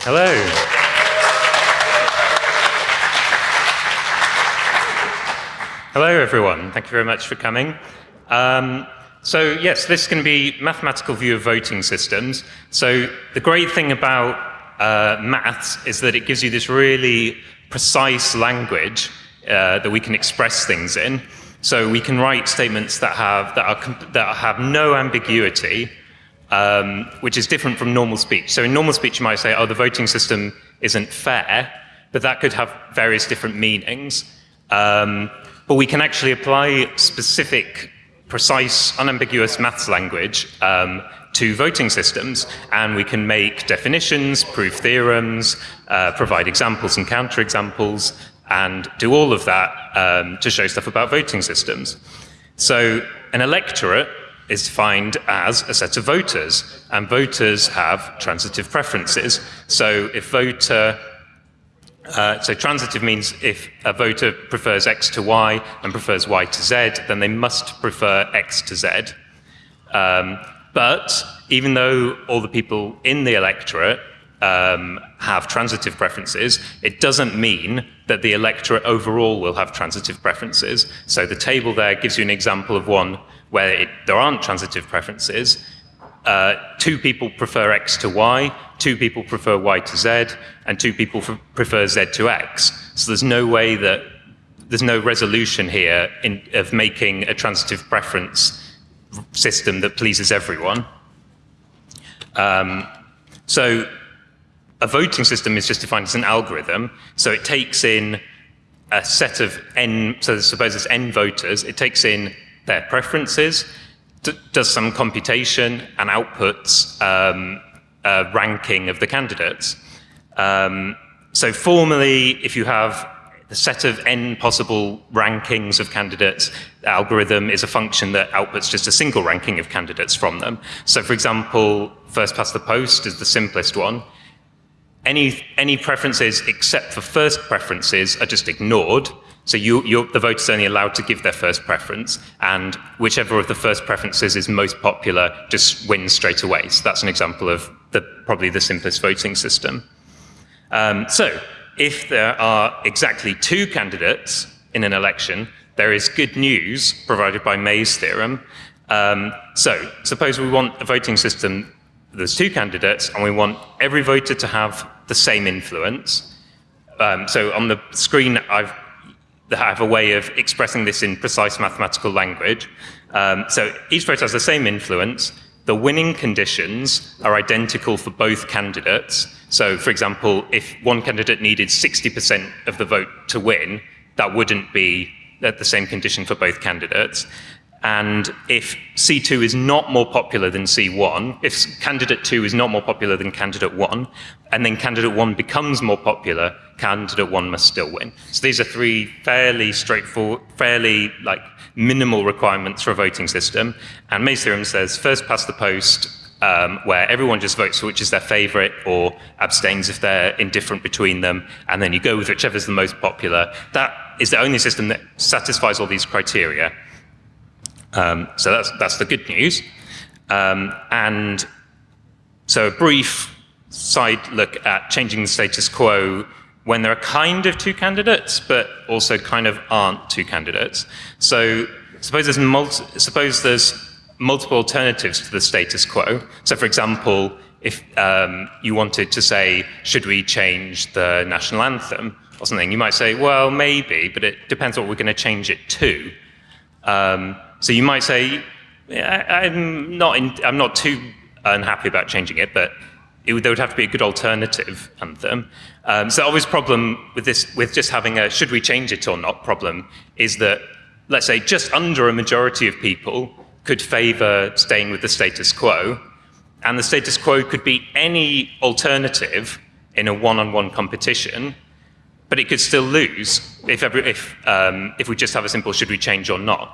Hello. Hello, everyone. Thank you very much for coming. Um, so yes, this can be mathematical view of voting systems. So the great thing about uh, maths is that it gives you this really precise language uh, that we can express things in. So we can write statements that have, that are, that have no ambiguity, um, which is different from normal speech. So in normal speech, you might say, oh, the voting system isn't fair, but that could have various different meanings. Um, but we can actually apply specific, precise, unambiguous maths language um, to voting systems, and we can make definitions, prove theorems, uh, provide examples and counterexamples, and do all of that um, to show stuff about voting systems. So an electorate is defined as a set of voters, and voters have transitive preferences. So if voter, uh, so transitive means if a voter prefers X to Y and prefers Y to Z, then they must prefer X to Z. Um, but even though all the people in the electorate um, have transitive preferences, it doesn't mean that the electorate overall will have transitive preferences. So the table there gives you an example of one where it, there aren't transitive preferences. Uh, two people prefer X to Y, two people prefer Y to Z, and two people prefer Z to X. So there's no way that, there's no resolution here in, of making a transitive preference system that pleases everyone. Um, so a voting system is just defined as an algorithm. So it takes in a set of n, so suppose it's n voters, it takes in their preferences, does some computation, and outputs um, a ranking of the candidates. Um, so formally, if you have the set of n possible rankings of candidates, the algorithm is a function that outputs just a single ranking of candidates from them. So for example, first past the post is the simplest one any, any preferences except for first preferences are just ignored. So you, the vote is only allowed to give their first preference, and whichever of the first preferences is most popular just wins straight away. So that's an example of the, probably the simplest voting system. Um, so if there are exactly two candidates in an election, there is good news provided by May's theorem. Um, so suppose we want a voting system there's two candidates and we want every voter to have the same influence. Um, so on the screen, I've, I have a way of expressing this in precise mathematical language. Um, so each voter has the same influence. The winning conditions are identical for both candidates. So for example, if one candidate needed 60% of the vote to win, that wouldn't be the same condition for both candidates. And if C2 is not more popular than C1, if candidate 2 is not more popular than candidate 1, and then candidate 1 becomes more popular, candidate 1 must still win. So these are three fairly straightforward, fairly like minimal requirements for a voting system. And May's theorem says first past the post, um, where everyone just votes for which is their favorite or abstains if they're indifferent between them, and then you go with whichever is the most popular. That is the only system that satisfies all these criteria. Um, so that's, that's the good news. Um, and so a brief side look at changing the status quo when there are kind of two candidates, but also kind of aren't two candidates. So suppose there's, suppose there's multiple alternatives to the status quo. So for example, if um, you wanted to say, should we change the national anthem or something, you might say, well, maybe, but it depends what we're going to change it to. Um, so you might say, I'm not, in, I'm not too unhappy about changing it, but it would, there would have to be a good alternative anthem. Um, so the obvious problem with this, with just having a should we change it or not problem is that, let's say, just under a majority of people could favor staying with the status quo, and the status quo could be any alternative in a one-on-one -on -one competition, but it could still lose if, every, if, um, if we just have a simple should we change or not.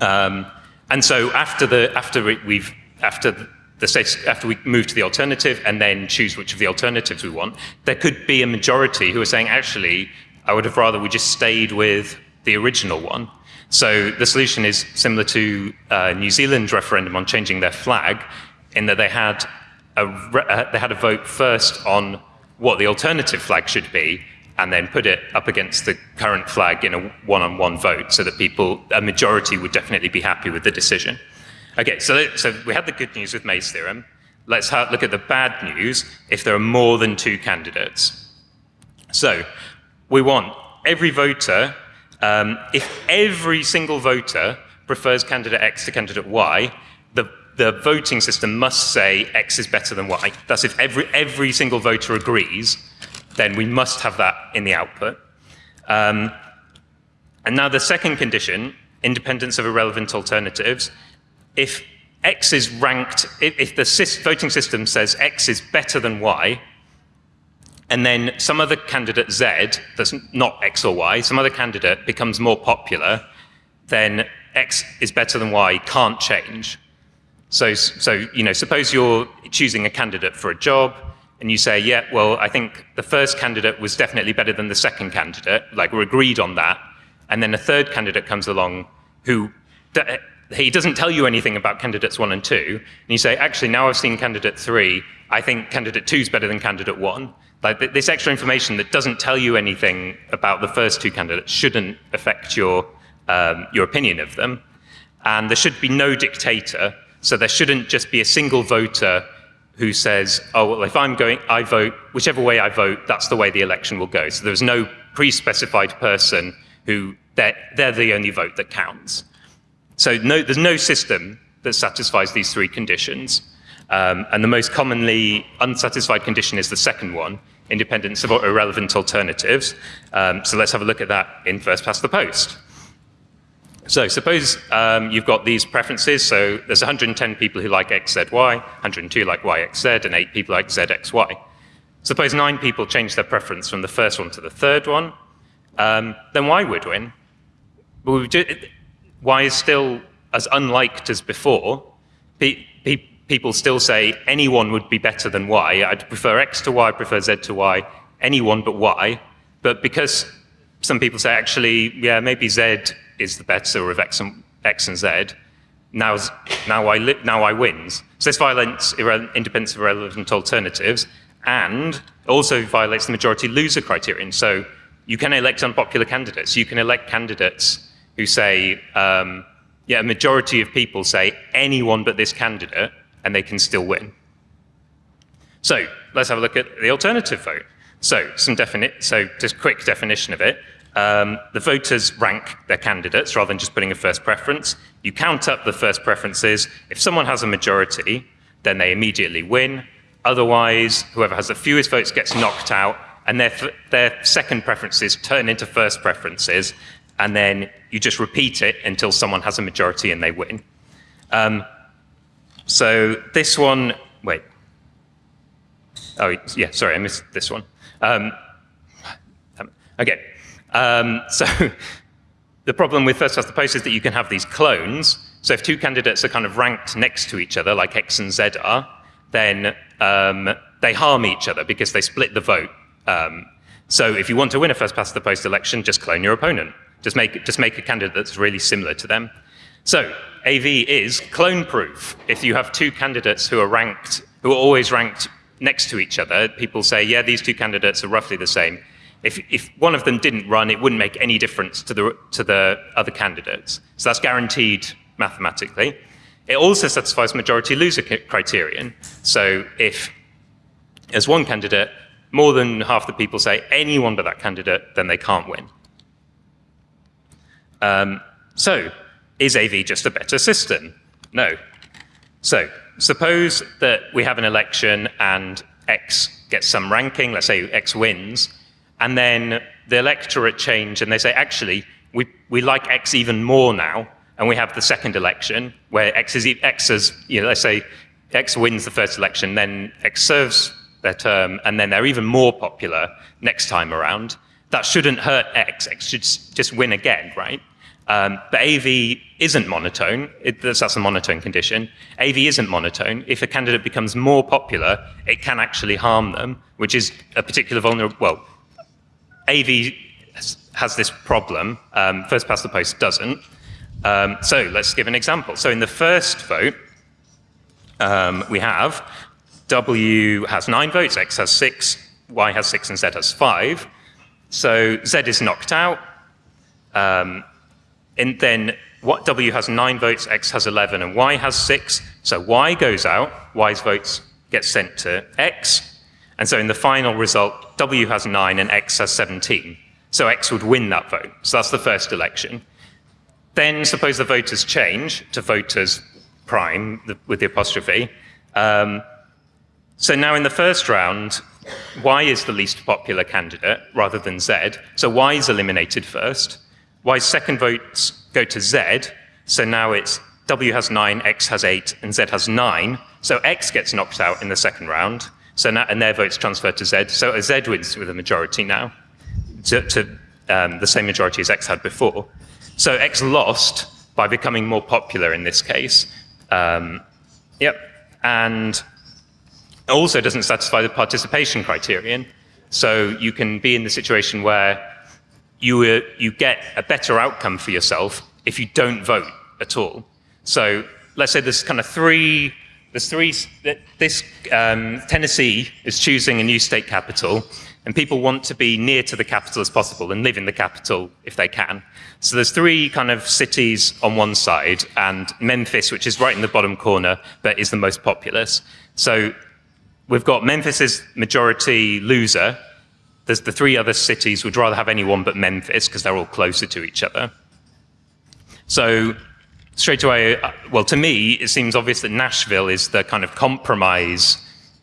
Um, and so after the after we've after the states after we move to the alternative and then choose which of the alternatives we want, there could be a majority who are saying actually I would have rather we just stayed with the original one. So the solution is similar to uh, New Zealand's referendum on changing their flag, in that they had a, uh, they had a vote first on what the alternative flag should be, and then put it up against the current flag in a one-on-one vote, so that people, a majority, would definitely be happy with the decision. Okay, so so we had the good news with May's theorem. Let's look at the bad news if there are more than two candidates. So we want every voter, um, if every single voter prefers candidate X to candidate Y, the, the voting system must say X is better than Y. That's if every, every single voter agrees, then we must have that in the output. Um, and now the second condition, independence of irrelevant alternatives, if X is ranked, if, if the voting system says X is better than Y, and then some other candidate Z, that's not X or Y, some other candidate becomes more popular, then X is better than Y can't change. So, so you know, suppose you're choosing a candidate for a job, and you say, yeah, well, I think the first candidate was definitely better than the second candidate, like we're agreed on that, and then a third candidate comes along who he doesn't tell you anything about candidates one and two, and you say, actually, now I've seen candidate three, I think candidate two is better than candidate one. Like this extra information that doesn't tell you anything about the first two candidates shouldn't affect your, um, your opinion of them. And there should be no dictator, so there shouldn't just be a single voter who says, oh, well, if I'm going, I vote, whichever way I vote, that's the way the election will go. So there's no pre-specified person who, they're, they're the only vote that counts. So no, there's no system that satisfies these three conditions. Um, and the most commonly unsatisfied condition is the second one, independence of irrelevant alternatives. Um, so let's have a look at that in first past the post. So suppose um, you've got these preferences. So there's 110 people who like XZY, 102 like YXZ, and 8 people like ZXY. Suppose 9 people change their preference from the first one to the third one. Um, then Y would win. Y is still as unliked as before. Pe pe people still say anyone would be better than Y. I'd prefer X to Y, I prefer Z to Y, anyone but Y. But because some people say, actually, yeah, maybe Z is the better of X and, X and Z, now, now, I, now I wins. So this violates independence of irrelevant alternatives and also violates the majority loser criterion. So you can elect unpopular candidates. You can elect candidates who say, um, yeah, a majority of people say anyone but this candidate, and they can still win. So let's have a look at the alternative vote. So some definite, so just quick definition of it. Um, the voters rank their candidates rather than just putting a first preference. You count up the first preferences. If someone has a majority, then they immediately win. Otherwise, whoever has the fewest votes gets knocked out, and their, their second preferences turn into first preferences, and then you just repeat it until someone has a majority and they win. Um, so this one, wait. Oh, yeah, sorry, I missed this one. Um, okay, um, so the problem with first past the post is that you can have these clones. So if two candidates are kind of ranked next to each other, like X and Z are, then um, they harm each other because they split the vote. Um, so if you want to win a first past the post election, just clone your opponent. Just make, just make a candidate that's really similar to them. So AV is clone proof. If you have two candidates who are ranked, who are always ranked next to each other, people say, yeah, these two candidates are roughly the same. If, if one of them didn't run, it wouldn't make any difference to the, to the other candidates. So that's guaranteed mathematically. It also satisfies majority loser criterion. So if as one candidate, more than half the people say anyone but that candidate, then they can't win. Um, so, is AV just a better system? No. So, suppose that we have an election and X gets some ranking, let's say X wins, and then the electorate change and they say, actually, we, we like X even more now, and we have the second election where X is, X is, you know, let's say X wins the first election, then X serves their term, and then they're even more popular next time around. That shouldn't hurt X. X should just win again, right? Um, but AV isn't monotone. It, that's a monotone condition. AV isn't monotone. If a candidate becomes more popular, it can actually harm them, which is a particular vulnerable, well, AV has this problem. Um, first past the post doesn't. Um, so let's give an example. So in the first vote, um, we have W has nine votes, X has six, Y has six, and Z has five. So Z is knocked out. Um, and then what W has nine votes, X has 11, and Y has six. So Y goes out, Y's votes get sent to X. And so in the final result, W has nine and X has 17. So X would win that vote. So that's the first election. Then suppose the voters change to voters prime the, with the apostrophe. Um, so now in the first round, Y is the least popular candidate rather than Z. So Y is eliminated first. Y's second votes go to Z. So now it's W has 9, X has 8, and Z has 9. So X gets knocked out in the second round. So now, and their votes transfer to Z. So Z wins with a majority now, to, to um, the same majority as X had before. So X lost by becoming more popular in this case. Um, yep. And also doesn't satisfy the participation criterion. So you can be in the situation where you, uh, you get a better outcome for yourself if you don't vote at all. So let's say there's kind of three, there's three, this um, Tennessee is choosing a new state capital, and people want to be near to the capital as possible and live in the capital if they can. So there's three kind of cities on one side, and Memphis, which is right in the bottom corner, but is the most populous. So we've got Memphis's majority loser. There's the three other cities would rather have anyone but Memphis because they're all closer to each other. So straight away, uh, well, to me, it seems obvious that Nashville is the kind of compromise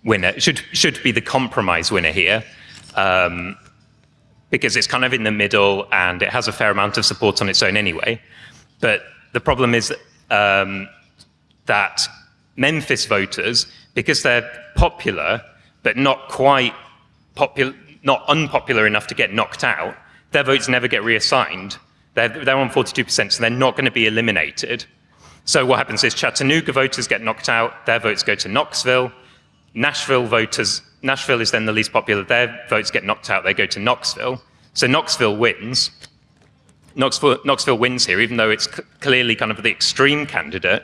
winner, should, should be the compromise winner here, um, because it's kind of in the middle and it has a fair amount of support on its own anyway. But the problem is um, that Memphis voters, because they're popular, but not quite popular, not unpopular enough to get knocked out, their votes never get reassigned. They're, they're on 42%, so they're not going to be eliminated. So what happens is Chattanooga voters get knocked out, their votes go to Knoxville. Nashville voters, Nashville is then the least popular, their votes get knocked out, they go to Knoxville. So Knoxville wins. Knoxville, Knoxville wins here, even though it's clearly kind of the extreme candidate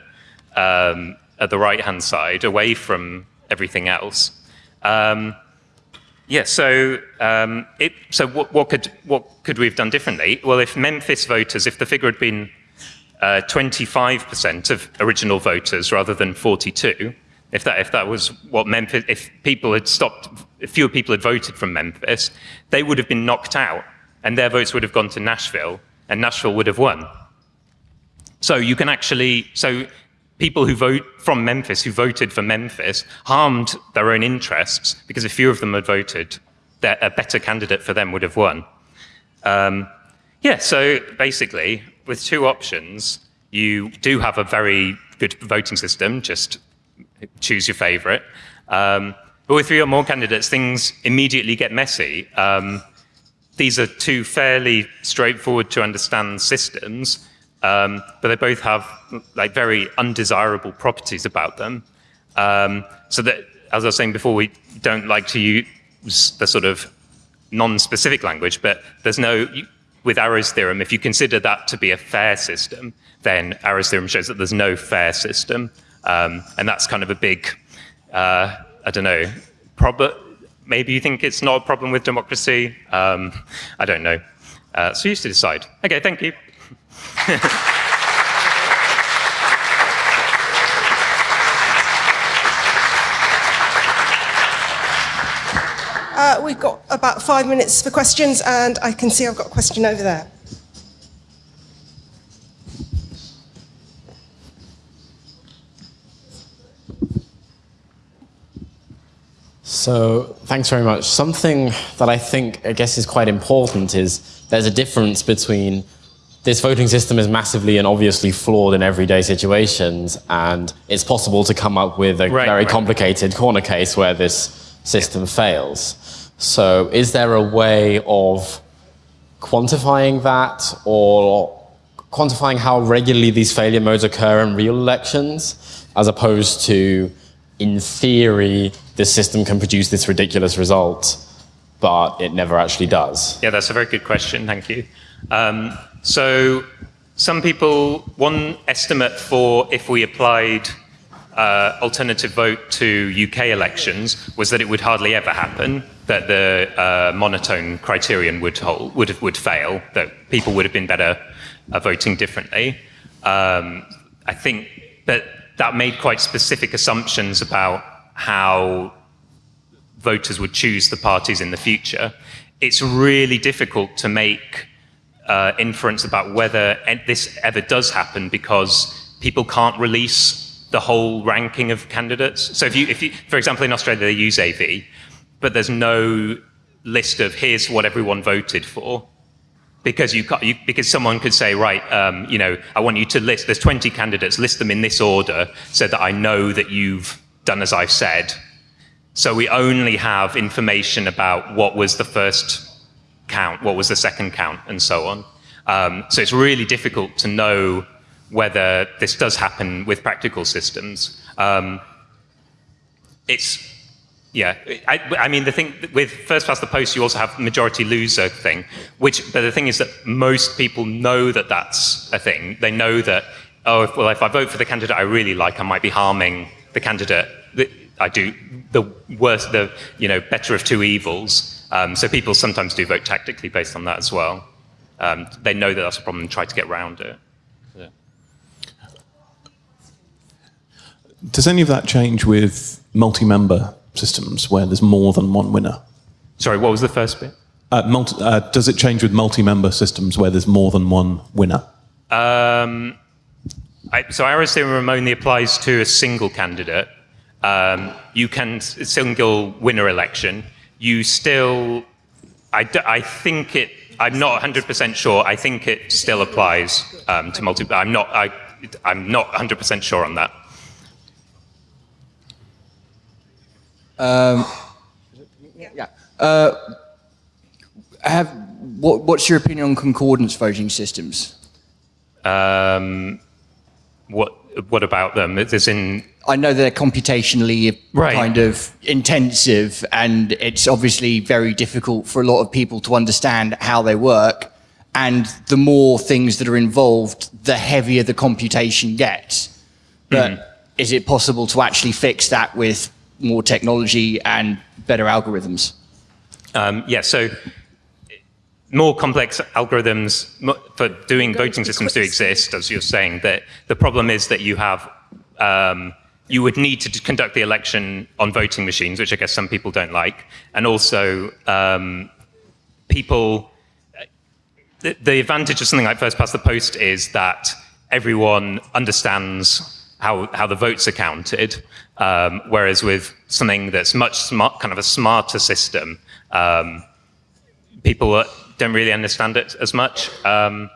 um, at the right-hand side, away from everything else. Um, yeah, so, um, it, so what, what, could, what could we have done differently? Well, if Memphis voters, if the figure had been 25% uh, of original voters rather than 42, if that, if that was what Memphis, if people had stopped, if fewer people had voted from Memphis, they would have been knocked out and their votes would have gone to Nashville and Nashville would have won. So you can actually, so people who vote from Memphis, who voted for Memphis, harmed their own interests because if few of them had voted, that a better candidate for them would have won. Um, yeah, so basically, with two options, you do have a very good voting system, just choose your favorite. Um, but with three or more candidates, things immediately get messy. Um, these are two fairly straightforward to understand systems, um, but they both have like very undesirable properties about them. Um, so that, as I was saying before, we don't like to use the sort of non-specific language, but there's no, with Arrow's theorem, if you consider that to be a fair system, then Arrow's theorem shows that there's no fair system. Um, and that's kind of a big, uh, I don't know, problem. Maybe you think it's not a problem with democracy. Um, I don't know. Uh, so you used to decide. Okay, thank you. Uh, we've got about five minutes for questions, and I can see I've got a question over there. So thanks very much. Something that I think, I guess, is quite important is there's a difference between this voting system is massively and obviously flawed in everyday situations, and it's possible to come up with a right, very right. complicated corner case where this system fails. So is there a way of quantifying that or quantifying how regularly these failure modes occur in real elections, as opposed to, in theory, this system can produce this ridiculous result, but it never actually does? Yeah, that's a very good question. Thank you. Um, so some people, one estimate for if we applied uh, alternative vote to UK elections was that it would hardly ever happen, that the uh, monotone criterion would, hold, would, would fail, that people would have been better uh, voting differently. Um, I think that that made quite specific assumptions about how voters would choose the parties in the future. It's really difficult to make uh, inference about whether this ever does happen because people can't release the whole ranking of candidates. So if you, if you, for example, in Australia they use AV, but there's no list of here's what everyone voted for, because you, you because someone could say, right, um, you know, I want you to list. There's 20 candidates, list them in this order, so that I know that you've done as I've said. So we only have information about what was the first count, what was the second count, and so on. Um, so it's really difficult to know whether this does happen with practical systems. Um, it's, yeah, I, I, mean, the thing with first past the post, you also have majority loser thing, which, but the thing is that most people know that that's a thing. They know that, oh, if, well, if I vote for the candidate I really like, I might be harming the candidate I do, the worst, the, you know, better of two evils. Um, so people sometimes do vote tactically based on that as well. Um, they know that that's a problem and try to get around it. Does any of that change with multi-member systems where there's more than one winner? Sorry, what was the first bit? Uh, multi, uh, does it change with multi-member systems where there's more than one winner? Um, I, so Arrow's theorem only applies to a single candidate. Um, you can single winner election. You still, I, I think it. I'm not 100% sure. I think it still applies um, to multi. I'm not. I, I'm not 100% sure on that. Um, yeah. Uh, have, what, what's your opinion on Condorcet voting systems? Um, what what about them? It's in. I know they're computationally right. kind of intensive, and it's obviously very difficult for a lot of people to understand how they work. And the more things that are involved, the heavier the computation gets. But mm. is it possible to actually fix that with more technology and better algorithms? Um, yeah, so more complex algorithms for doing voting systems do exist, as you're saying. That the problem is that you have um, you would need to conduct the election on voting machines, which I guess some people don't like, and also um, people. The, the advantage of something like first past the post is that everyone understands how, how the votes are counted. Um, whereas with something that's much smart, kind of a smarter system, um, people don't really understand it as much. Um,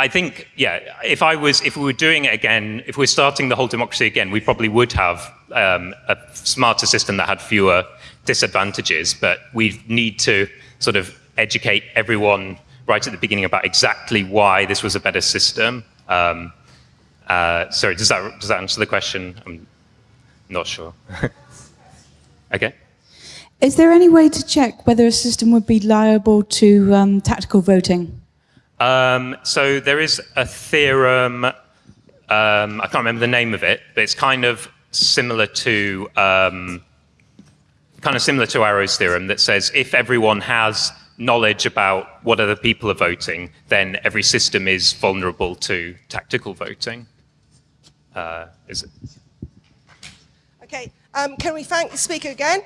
I think, yeah, if I was, if we were doing it again, if we're starting the whole democracy again, we probably would have um, a smarter system that had fewer disadvantages, but we need to sort of educate everyone right at the beginning about exactly why this was a better system. Um, uh, sorry, does that, does that answer the question? I'm not sure. okay. Is there any way to check whether a system would be liable to um, tactical voting? Um, so there is a theorem, um, I can't remember the name of it, but it's kind of similar to um, kind of similar to Arrow's theorem that says if everyone has knowledge about what other people are voting, then every system is vulnerable to tactical voting. Uh, is it? Okay, um, can we thank the speaker again?